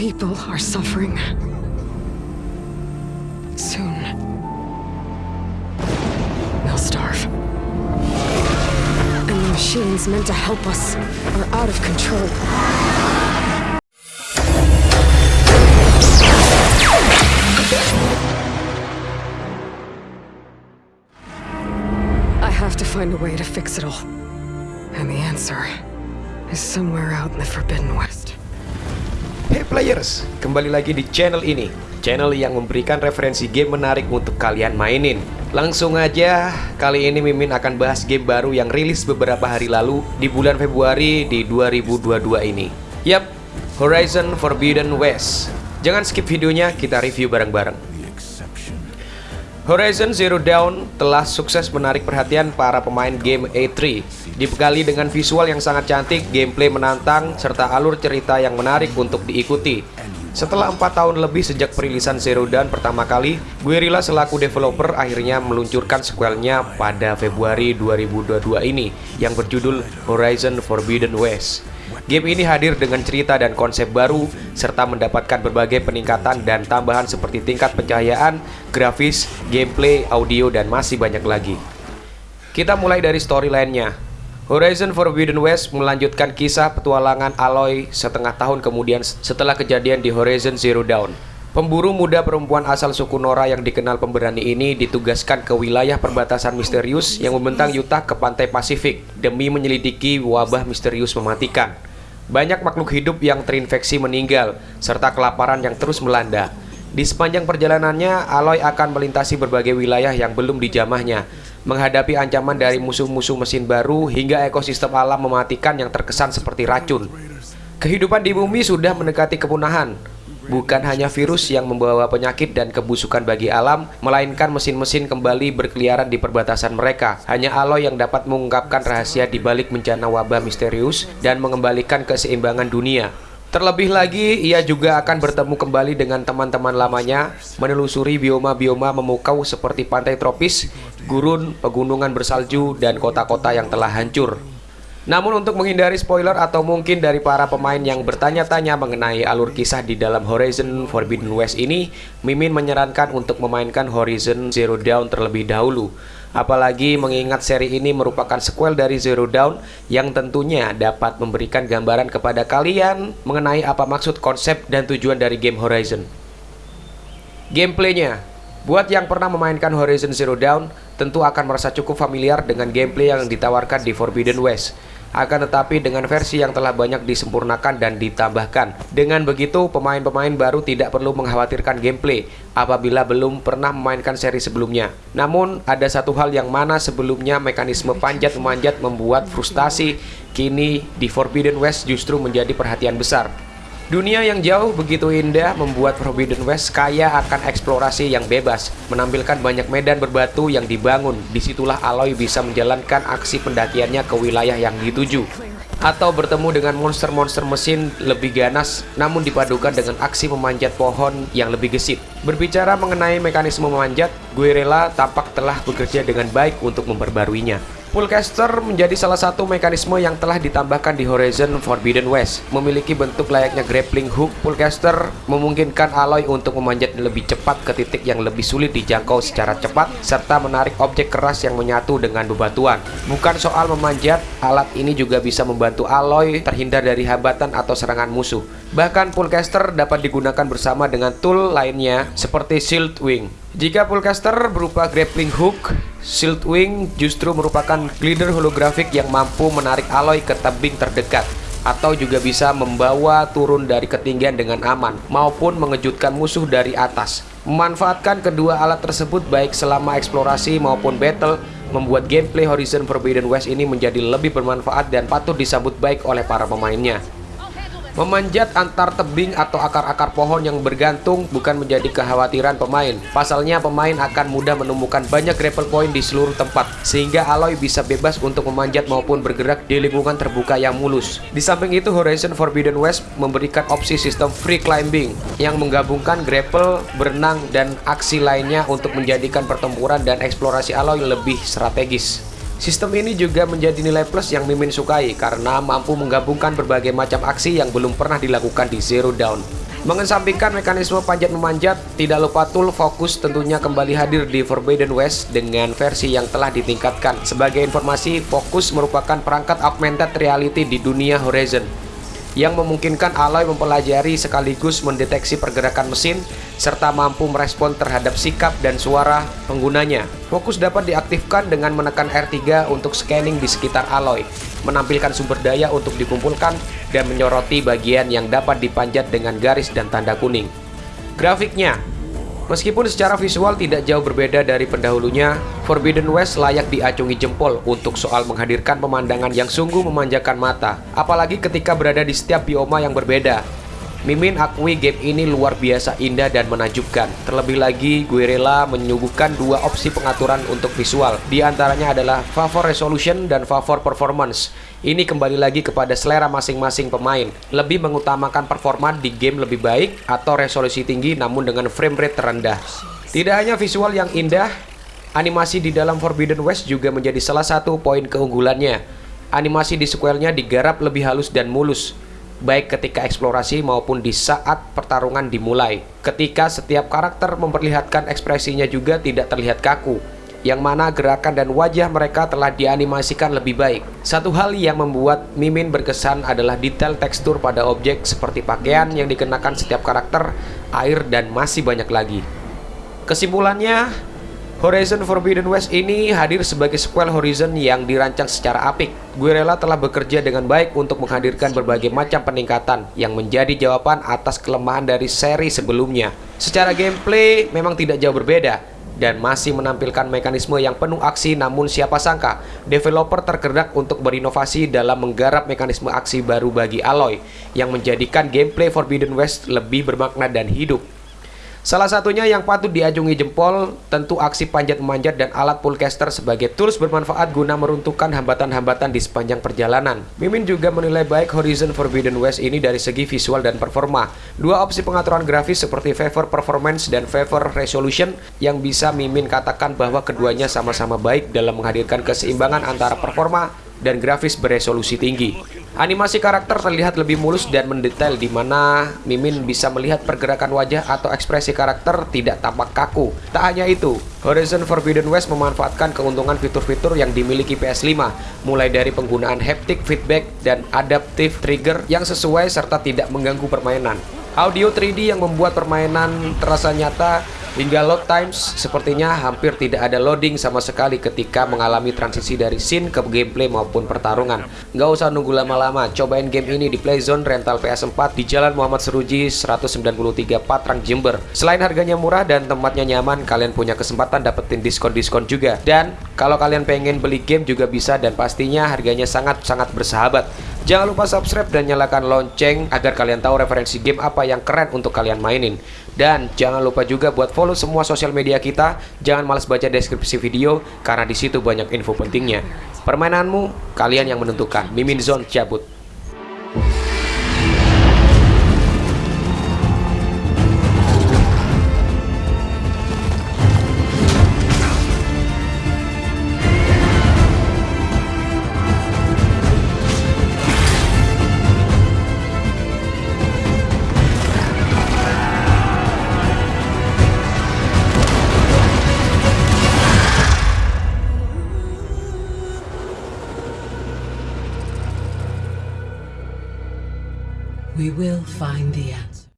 people are suffering. Soon, they'll starve. And the machines meant to help us are out of control. I have to find a way to fix it all. And the answer is somewhere out in the Forbidden West. Hey players, kembali lagi di channel ini. Channel yang memberikan referensi game menarik untuk kalian mainin. Langsung aja, kali ini Mimin akan bahas game baru yang rilis beberapa hari lalu Di bulan Februari di 2022 ini. Yap, Horizon Forbidden West. Jangan skip videonya, kita review bareng-bareng Horizon Zero Dawn telah sukses menarik perhatian para pemain game A3 Dibekali dengan visual yang sangat cantik, gameplay menantang, serta alur cerita yang menarik untuk diikuti. Setelah 4 tahun lebih sejak perilisan Zero Dawn pertama kali Guerrilla selaku developer akhirnya meluncurkan sequelnya pada Februari 2022 ini Yang berjudul Horizon Forbidden West Game ini hadir dengan cerita dan konsep baru, serta mendapatkan berbagai peningkatan dan tambahan seperti tingkat pencahayaan, grafis, gameplay, audio, dan masih banyak lagi. Kita mulai dari storyline-nya. Horizon Forbidden West melanjutkan kisah petualangan Aloy setengah tahun kemudian setelah kejadian di Horizon Zero Dawn. Pemburu muda perempuan asal suku Nora yang dikenal pemberani ini ditugaskan ke wilayah perbatasan misterius yang membentang Utah ke pantai Pasifik demi menyelidiki wabah misterius mematikan. Banyak makhluk hidup yang terinfeksi meninggal, serta kelaparan yang terus melanda. Di sepanjang perjalanannya, Aloy akan melintasi berbagai wilayah yang belum dijamahnya, menghadapi ancaman dari musuh-musuh mesin baru hingga ekosistem alam mematikan yang terkesan seperti racun. Kehidupan di bumi sudah mendekati kepunahan, Bukan hanya virus yang membawa penyakit dan kebusukan bagi alam, melainkan mesin-mesin kembali berkeliaran di perbatasan mereka. Hanya Aloy yang dapat mengungkapkan rahasia di balik bencana wabah misterius dan mengembalikan keseimbangan dunia. Terlebih lagi, ia juga akan bertemu kembali dengan teman-teman lamanya, menelusuri bioma-bioma memukau seperti pantai tropis, gurun, pegunungan bersalju, dan kota-kota yang telah hancur. Namun untuk menghindari spoiler atau mungkin dari para pemain yang bertanya-tanya mengenai alur kisah di dalam Horizon Forbidden West ini, Mimin menyarankan untuk memainkan Horizon Zero Dawn terlebih dahulu. Apalagi mengingat seri ini merupakan sequel dari Zero Dawn yang tentunya dapat memberikan gambaran kepada kalian mengenai apa maksud konsep dan tujuan dari game Horizon. Gameplaynya Buat yang pernah memainkan Horizon Zero Dawn, tentu akan merasa cukup familiar dengan gameplay yang ditawarkan di Forbidden West. Akan tetapi dengan versi yang telah banyak disempurnakan dan ditambahkan. Dengan begitu, pemain-pemain baru tidak perlu mengkhawatirkan gameplay apabila belum pernah memainkan seri sebelumnya. Namun, ada satu hal yang mana sebelumnya mekanisme panjat-memanjat membuat frustasi, kini di Forbidden West justru menjadi perhatian besar. Dunia yang jauh begitu indah membuat Forbidden West kaya akan eksplorasi yang bebas, menampilkan banyak medan berbatu yang dibangun. Di situlah Aloy bisa menjalankan aksi pendakiannya ke wilayah yang dituju. Atau bertemu dengan monster-monster mesin lebih ganas, namun dipadukan dengan aksi memanjat pohon yang lebih gesit. Berbicara mengenai mekanisme memanjat, Guerrilla tampak telah bekerja dengan baik untuk memperbaruinya. Pullcaster menjadi salah satu mekanisme yang telah ditambahkan di Horizon Forbidden West. Memiliki bentuk layaknya grappling hook, Pullcaster memungkinkan Aloy untuk memanjat lebih cepat ke titik yang lebih sulit dijangkau secara cepat, serta menarik objek keras yang menyatu dengan bebatuan. Bukan soal memanjat, alat ini juga bisa membantu Aloy terhindar dari hambatan atau serangan musuh. Bahkan Pullcaster dapat digunakan bersama dengan tool lainnya seperti Shield Wing. Jika Pullcaster berupa grappling hook, Shield Wing justru merupakan glider holografik yang mampu menarik Aloy ke tebing terdekat atau juga bisa membawa turun dari ketinggian dengan aman maupun mengejutkan musuh dari atas. Memanfaatkan kedua alat tersebut baik selama eksplorasi maupun battle membuat gameplay Horizon Forbidden West ini menjadi lebih bermanfaat dan patut disambut baik oleh para pemainnya. Memanjat antar tebing atau akar-akar pohon yang bergantung bukan menjadi kekhawatiran pemain. Pasalnya pemain akan mudah menemukan banyak grapple point di seluruh tempat, sehingga Aloy bisa bebas untuk memanjat maupun bergerak di lingkungan terbuka yang mulus. Di samping itu, Horizon Forbidden West memberikan opsi sistem free climbing yang menggabungkan grapple, berenang, dan aksi lainnya untuk menjadikan pertempuran dan eksplorasi Aloy lebih strategis. Sistem ini juga menjadi nilai plus yang Mimin sukai karena mampu menggabungkan berbagai macam aksi yang belum pernah dilakukan di Zero Dawn. Mengesampingkan mekanisme panjat memanjat, tidak lupa tool fokus tentunya kembali hadir di Forbidden West dengan versi yang telah ditingkatkan. Sebagai informasi, fokus merupakan perangkat augmented reality di dunia Horizon yang memungkinkan Aloy mempelajari sekaligus mendeteksi pergerakan mesin serta mampu merespon terhadap sikap dan suara penggunanya. Fokus dapat diaktifkan dengan menekan R3 untuk scanning di sekitar Aloy, menampilkan sumber daya untuk dikumpulkan dan menyoroti bagian yang dapat dipanjat dengan garis dan tanda kuning. Grafiknya Meskipun secara visual tidak jauh berbeda dari pendahulunya, Forbidden West layak diacungi jempol untuk soal menghadirkan pemandangan yang sungguh memanjakan mata, apalagi ketika berada di setiap bioma yang berbeda. Mimin akui game ini luar biasa indah dan menakjubkan. Terlebih lagi, gue menyuguhkan dua opsi pengaturan untuk visual. Di antaranya adalah favor resolution dan favor performance. Ini kembali lagi kepada selera masing-masing pemain. Lebih mengutamakan performa di game lebih baik atau resolusi tinggi namun dengan frame rate terendah. Tidak hanya visual yang indah, animasi di dalam Forbidden West juga menjadi salah satu poin keunggulannya. Animasi di sequelnya digarap lebih halus dan mulus baik ketika eksplorasi maupun di saat pertarungan dimulai. Ketika setiap karakter memperlihatkan ekspresinya juga tidak terlihat kaku, yang mana gerakan dan wajah mereka telah dianimasikan lebih baik. Satu hal yang membuat Mimin berkesan adalah detail tekstur pada objek seperti pakaian yang dikenakan setiap karakter, air, dan masih banyak lagi. Kesimpulannya, Horizon Forbidden West ini hadir sebagai sequel Horizon yang dirancang secara apik. Guerrilla telah bekerja dengan baik untuk menghadirkan berbagai macam peningkatan yang menjadi jawaban atas kelemahan dari seri sebelumnya. Secara gameplay memang tidak jauh berbeda dan masih menampilkan mekanisme yang penuh aksi namun siapa sangka developer tergerak untuk berinovasi dalam menggarap mekanisme aksi baru bagi Aloy yang menjadikan gameplay Forbidden West lebih bermakna dan hidup. Salah satunya yang patut diajungi jempol tentu aksi panjat memanjat dan alat pullcaster sebagai tools bermanfaat guna meruntuhkan hambatan-hambatan di sepanjang perjalanan. Mimin juga menilai baik Horizon Forbidden West ini dari segi visual dan performa. Dua opsi pengaturan grafis seperti favor performance dan favor resolution yang bisa Mimin katakan bahwa keduanya sama-sama baik dalam menghadirkan keseimbangan antara performa dan grafis beresolusi tinggi. Animasi karakter terlihat lebih mulus dan mendetail di mana Mimin bisa melihat pergerakan wajah atau ekspresi karakter tidak tampak kaku. Tak hanya itu, Horizon Forbidden West memanfaatkan keuntungan fitur-fitur yang dimiliki PS5, mulai dari penggunaan haptic feedback dan adaptive trigger yang sesuai serta tidak mengganggu permainan. Audio 3D yang membuat permainan terasa nyata Hingga load times, sepertinya hampir tidak ada loading sama sekali ketika mengalami transisi dari scene ke gameplay maupun pertarungan. Nggak usah nunggu lama-lama, cobain game ini di Playzone rental PS4 di Jalan Muhammad Seruji 193 Patrang Jember. Selain harganya murah dan tempatnya nyaman, kalian punya kesempatan dapetin diskon-diskon juga. Dan kalau kalian pengen beli game juga bisa dan pastinya harganya sangat-sangat bersahabat. Jangan lupa subscribe dan nyalakan lonceng agar kalian tahu referensi game apa yang keren untuk kalian mainin. Dan jangan lupa juga buat follow semua sosial media kita. Jangan males baca deskripsi video karena di situ banyak info pentingnya. Permainanmu, kalian yang menentukan. Mimin Zone cabut. We will find the answer.